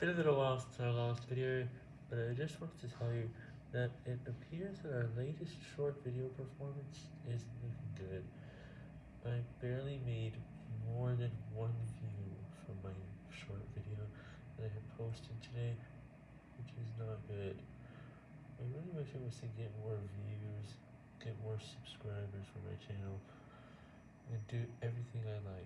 bit of a little while since our last video, but I just wanted to tell you that it appears that our latest short video performance isn't looking good. I barely made more than one view from my short video that I had posted today, which is not good. I really wish I was to get more views, get more subscribers for my channel, and do everything I like.